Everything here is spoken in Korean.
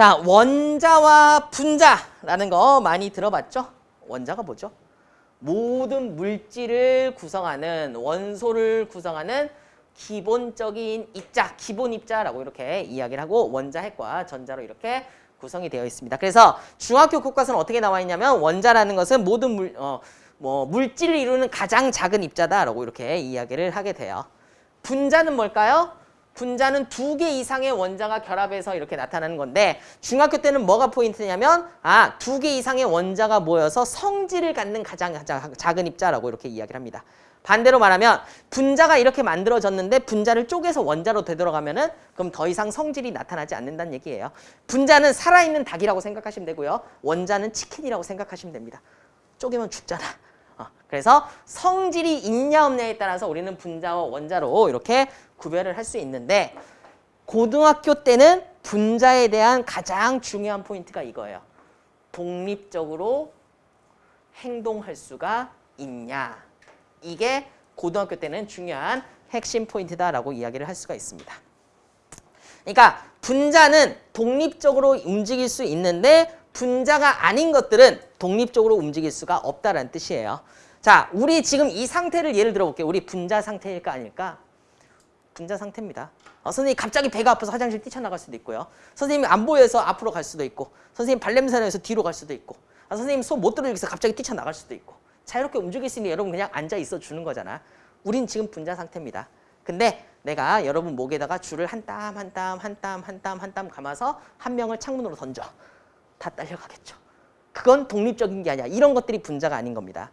자, 원자와 분자라는 거 많이 들어봤죠? 원자가 뭐죠? 모든 물질을 구성하는 원소를 구성하는 기본적인 입자, 기본 입자라고 이렇게 이야기를 하고 원자, 핵과 전자로 이렇게 구성이 되어 있습니다. 그래서 중학교 교과서는 어떻게 나와 있냐면 원자라는 것은 모든 물, 어, 뭐 물질을 이루는 가장 작은 입자다라고 이렇게 이야기를 하게 돼요. 분자는 뭘까요? 분자는 두 개 이상의 원자가 결합해서 이렇게 나타나는 건데 중학교 때는 뭐가 포인트냐면 아, 두 개 이상의 원자가 모여서 성질을 갖는 가장 자- 작은 입자라고 이렇게 이야기를 합니다. 반대로 말하면 분자가 이렇게 만들어졌는데 분자를 쪼개서 원자로 되돌아가면 은 그럼 더 이상 성질이 나타나지 않는다는 얘기예요. 분자는 살아있는 닭이라고 생각하시면 되고요. 원자는 치킨이라고 생각하시면 됩니다. 쪼개면 죽잖아. 어, 그래서 성질이 있냐 없냐에 따라서 우리는 분자와 원자로 이렇게 구별을 할 수 있는데 고등학교 때는 분자에 대한 가장 중요한 포인트가 이거예요. 독립적으로 행동할 수가 있냐. 이게 고등학교 때는 중요한 핵심 포인트다라고 이야기를 할 수가 있습니다. 그러니까 분자는 독립적으로 움직일 수 있는데 분자가 아닌 것들은 독립적으로 움직일 수가 없다라는 뜻이에요. 자, 우리 지금 이 상태를 예를 들어 볼게요. 우리 분자 상태일까 아닐까? 분자 상태입니다. 어, 선생님이 갑자기 배가 아파서 화장실 뛰쳐나갈 수도 있고요. 선생님이 안 보여서 앞으로 갈 수도 있고 선생님 발냄새 나서 뒤로 갈 수도 있고 아, 선생님 손 못 들어주겠어 갑자기 뛰쳐나갈 수도 있고 자유롭게 움직일 수 있는 여러분 그냥 앉아 있어 주는 거잖아. 우린 지금 분자 상태입니다. 근데 내가 여러분 목에다가 줄을 한 땀 한 땀 한 땀 한 땀 한 땀 감아서 한 명을 창문으로 던져. 다 딸려가겠죠. 그건 독립적인 게 아니야. 이런 것들이 분자가 아닌 겁니다.